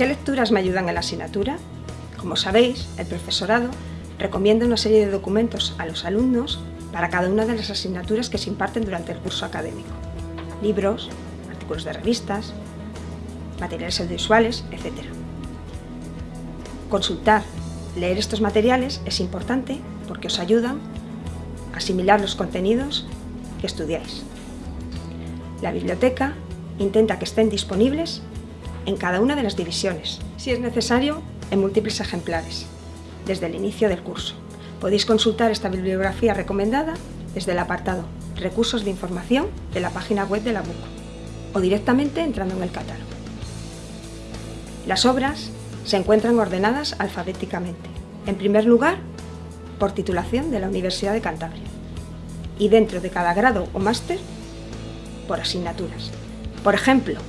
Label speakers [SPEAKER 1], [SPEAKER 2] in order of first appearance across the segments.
[SPEAKER 1] ¿Qué lecturas me ayudan en la asignatura? Como sabéis, el profesorado recomienda una serie de documentos a los alumnos para cada una de las asignaturas que se imparten durante el curso académico. Libros, artículos de revistas, materiales audiovisuales, etc. Consultar, leer estos materiales es importante porque os ayudan a asimilar los contenidos que estudiáis. La biblioteca intenta que estén disponibles en cada una de las divisiones, si es necesario en múltiples ejemplares, desde el inicio del curso. Podéis consultar esta bibliografía recomendada desde el apartado Recursos de información de la página web de la BUC o directamente entrando en el catálogo. Las obras se encuentran ordenadas alfabéticamente. En primer lugar, por titulación de la Universidad de Cantabria y dentro de cada grado o máster, por asignaturas. Por ejemplo,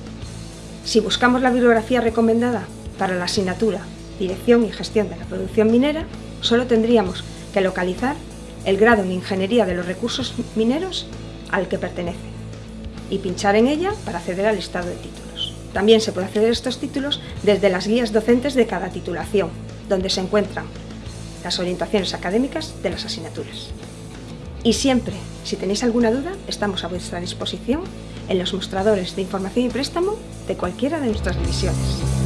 [SPEAKER 1] si buscamos la bibliografía recomendada para la asignatura Dirección y Gestión de la Producción Minera, solo tendríamos que localizar el grado en Ingeniería de los Recursos Mineros al que pertenece y pinchar en ella para acceder al listado de títulos. También se puede acceder a estos títulos desde las guías docentes de cada titulación, donde se encuentran las orientaciones académicas de las asignaturas. Y siempre, si tenéis alguna duda, estamos a vuestra disposición en los mostradores de información y préstamo de cualquiera de nuestras divisiones.